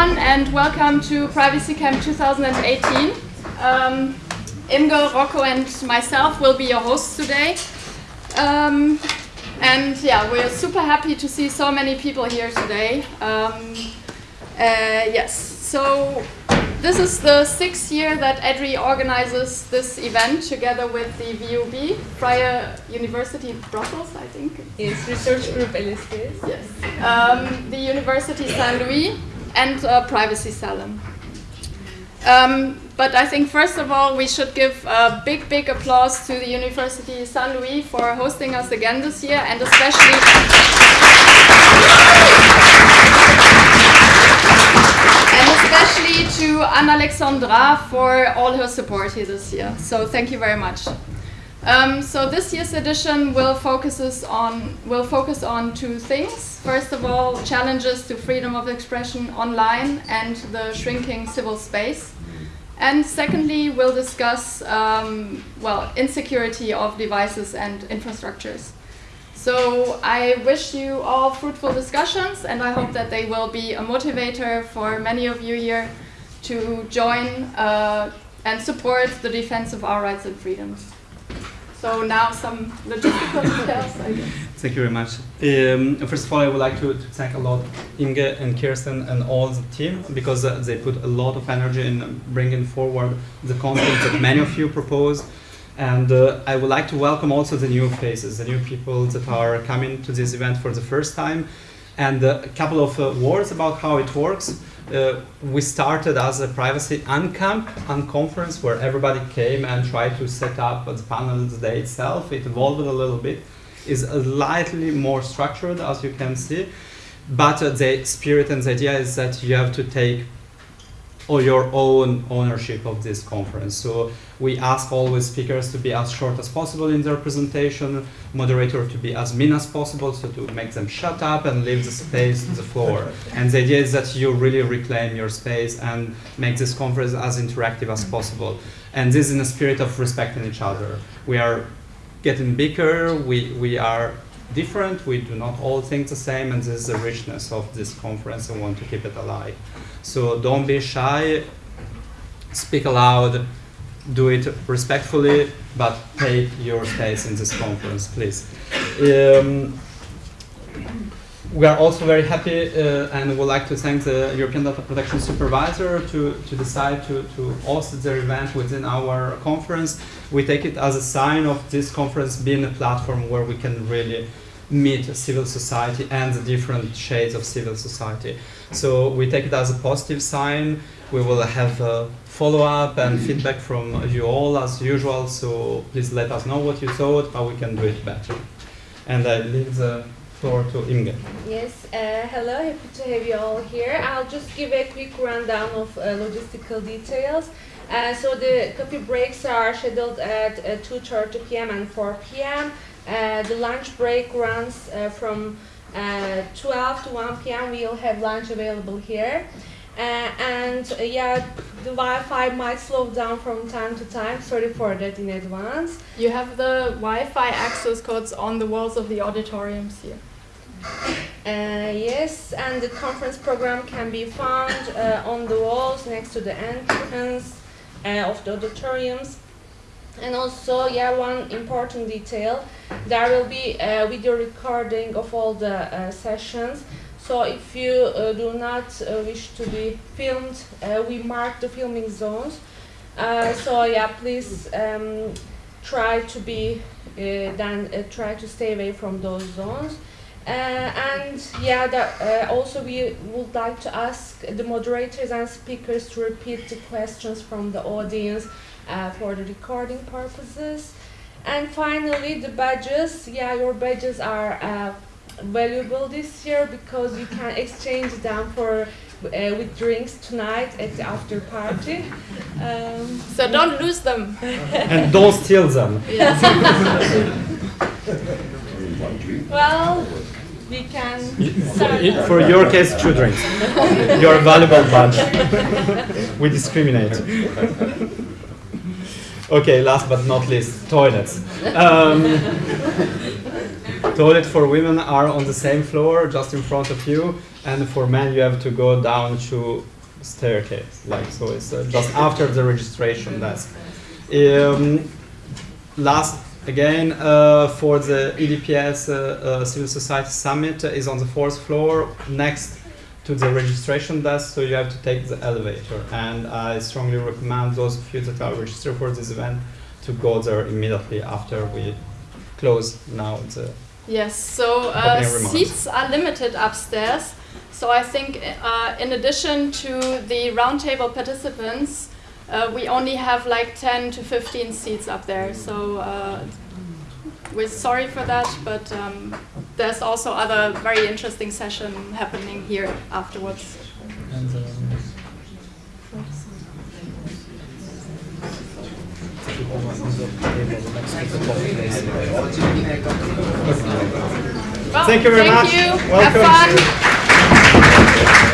everyone, and welcome to Privacy Camp 2018. Um, Imge, Rocco, and myself will be your hosts today. Um, and yeah, we're super happy to see so many people here today. Um, uh, yes, so this is the sixth year that EDRI organizes this event together with the VUB, Freie University Brussels, I think. Yes, Research Group LSTS. Yes. Um, the University Saint Louis and uh, Privacy Salon. Um, but I think first of all we should give a big, big applause to the University Saint Louis for hosting us again this year and especially and especially to Anne Alexandra for all her support here this year. So thank you very much. Um, so this year's edition will focuses on will focus on two things. First of all, challenges to freedom of expression online and the shrinking civil space. And secondly, we'll discuss um, well insecurity of devices and infrastructures. So I wish you all fruitful discussions, and I hope that they will be a motivator for many of you here to join uh, and support the defense of our rights and freedoms. So now some logistical details, I guess. Thank you very much. Um, first of all, I would like to, to, thank a lot Imge and Kirsten and all the team because uh, they put a lot of energy in bringing forward the content that many of you proposed. And uh, I would like to welcome also the new faces, the new people that are coming to this event for the first time. And a couple of uh, words about how it works. Uh, we started as a privacy uncamp, unconference, where everybody came and tried to set up the panel the day itself. It evolved a little bit. Is slightly more structured, as you can see. But uh, the spirit and the idea is that you have to take or your own ownership of this conference. So we ask always speakers to be as short as possible in their presentation, moderator to be as mean as possible, so to make them shut up and leave the space to the floor. And the idea is that you really reclaim your space and make this conference as interactive as possible. And this in a spirit of respecting each other. We are getting bigger, we, we are different, we do not all think the same, and this is the richness of this conference, I want to keep it alive. So don't be shy, speak aloud, do it respectfully, but take your space in this conference, please. Um, we are also very happy uh, and would like to thank the European Data Protection Supervisor to, to decide to, to host their event within our conference. We take it as a sign of this conference being a platform where we can really meet civil society and the different shades of civil society. So we take it as a positive sign. We will have a follow-up and feedback from you all as usual, so please let us know what you thought, how we can do it better. And I leave the floor to Imge. Yes, uh, hello, happy to have you all here. I'll just give a quick rundown of uh, logistical details. Uh, so the coffee breaks are scheduled at 2.30 p.m. and 4 p.m. Uh, the lunch break runs uh, from uh, 12 to 1 p.m. We'll have lunch available here. Uh, and uh, yeah, the Wi-Fi might slow down from time to time. Sorry for that in advance. You have the Wi-Fi access codes on the walls of the auditoriums here. Uh, yes, and the conference program can be found on the walls next to the entrance of the auditoriums. And also, yeah, one important detail, there will be a video recording of all the uh, sessions. So if you uh, do not uh, wish to be filmed, uh, we mark the filming zones. Uh, so yeah, please um, try to be, uh, then try to stay away from those zones. And yeah, that, also we would like to ask the moderators and speakers to repeat the questions from the audience uh, for the recording purposes. And finally, the badges. Yeah, your badges are uh, valuable this year because you can exchange them for uh, with drinks tonight at the after party. Um, so don't lose them. and don't steal them. well, we can. For your case, two drinks. You're a valuable badge. we discriminate. Okay, last but not least, toilets. Um, toilet for women are on the same floor, just in front of you, and for men you have to go down to staircase. Like so, it's uh, just after the registration desk. Um, last again uh, for the EDPS uh, uh, Civil Society Summit is on the fourth floor next to the registration desk, so you have to take the elevator. And I strongly recommend those of you that are registered for this event to go there immediately after we close now the Yes, so uh, seats are limited upstairs. So I think uh, in addition to the roundtable participants, uh, we only have like 10 to 15 seats up there. So uh, we're sorry for that, but um, there's also other very interesting session happening here afterwards. and, um, Well, Thank you very thank much. you. Welcome. Have fun.